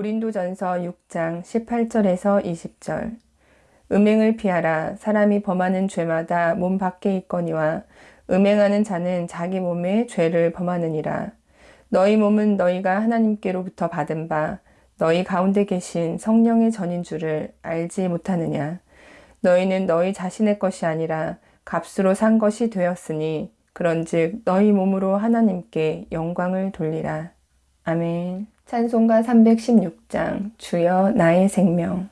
고린도전서 6장 18절에서 20절. 음행을 피하라. 사람이 범하는 죄마다 몸 밖에 있거니와 음행하는 자는 자기 몸에 죄를 범하느니라. 너희 몸은 너희가 하나님께로부터 받은 바 너희 가운데 계신 성령의 전인 줄을 알지 못하느냐. 너희는 너희 자신의 것이 아니라 값으로 산 것이 되었으니 그런즉 너희 몸으로 하나님께 영광을 돌리라. 아멘 찬송가 316장 주여 나의 생명.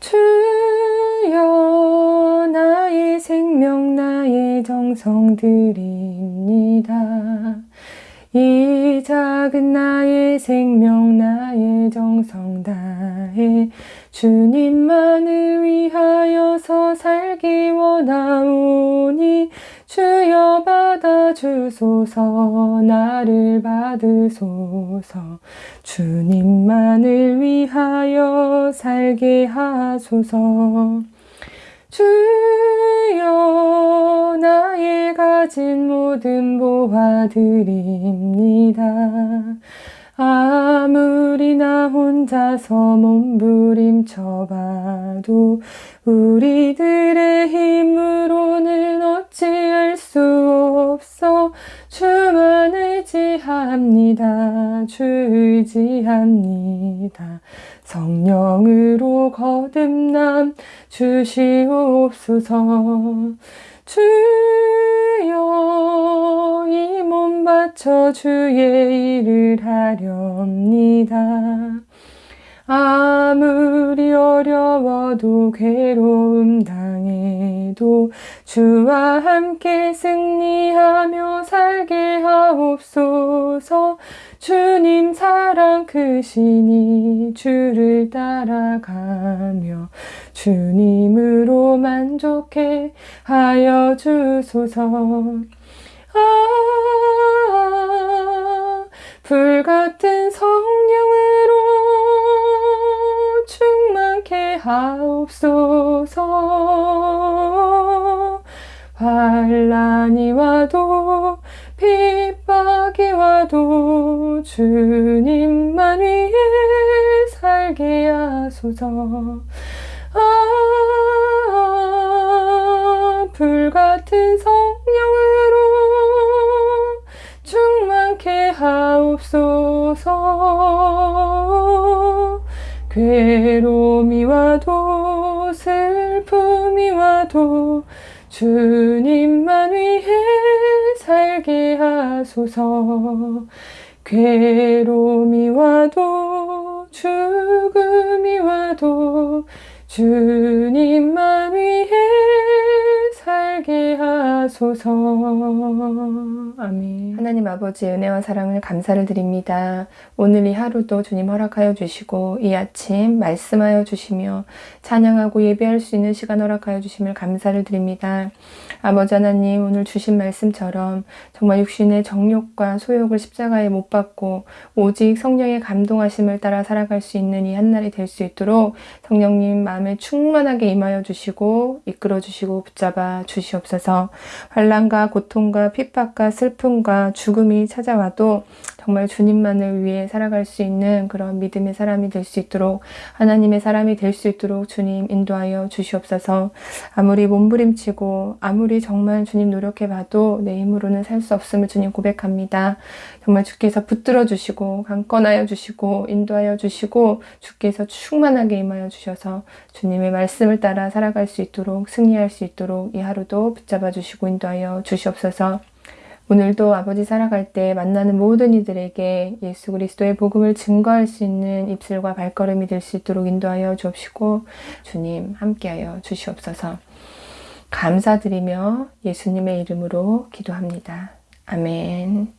주여 나의 생명 나의 정성 드립니다. 이 작은 나의 생명 나의 정성 다해 주님만을 위하여서 살기 원하오니 주여 받아주소서 나를 받으소서. 주님만을 위하여 살게 하소서. 주여 나의 가진 모든 보아드립니다. 아 무리 나 혼자서 몸부림쳐봐도 우리들의 힘으로는 어찌할 수 없어. 주만 의지합니다. 주 의지합니다. 성령으로 거듭남 주시옵소서. 주여 이몸 바쳐 주의 일을 하렵니다. 아무리 어려워도 괴로움 당해도 주와 함께 승리하며 살게 하옵소서. 주님 사랑 크시니 주를 따라가며 주님으로 만족해 하여 주소서. 아 불같은 성령으로 충만케 하옵소서. 환란이 와도 핍박이 와도 주님만 위해 살게 하소서. 아 불같은 하옵소서 괴로움이 와도 슬픔이 와도 주님만 위해 살게 하소서. 괴로움이 와도 죽음이 와도 주님만 하소서. 아멘. 하나님 아버지의 은혜와 사랑을 감사를 드립니다. 오늘 이 하루도 주님 허락하여 주시고 이 아침 말씀하여 주시며 찬양하고 예배할 수 있는 시간 허락하여 주심을 감사를 드립니다. 아버지 하나님 오늘 주신 말씀처럼 정말 육신의 정욕과 소욕을 십자가에 못 박고 오직 성령의 감동하심을 따라 살아갈 수 있는 이 한날이 될 수 있도록 성령님 마음에 충만하게 임하여 주시고 이끌어 주시고 붙잡아 주시옵소서 환란과 고통과 핍박과 슬픔과 죽음이 찾아와도 정말 주님만을 위해 살아갈 수 있는 그런 믿음의 사람이 될 수 있도록 하나님의 사람이 될 수 있도록 주님 인도하여 주시옵소서 아무리 몸부림치고 아무리 정말 주님 노력해봐도 내 힘으로는 살 수 없음을 주님 고백합니다. 정말 주께서 붙들어 주시고 강건하여 주시고 인도하여 주시고 주께서 충만하게 임하여 주셔서 주님의 말씀을 따라 살아갈 수 있도록 승리할 수 있도록 이 하루도 붙잡아 주시고 인도하여 주시옵소서 오늘도 아버지 살아갈 때 만나는 모든 이들에게 예수 그리스도의 복음을 증거할 수 있는 입술과 발걸음이 될 수 있도록 인도하여 주옵시고 주님 함께하여 주시옵소서 감사드리며 예수님의 이름으로 기도합니다. 아멘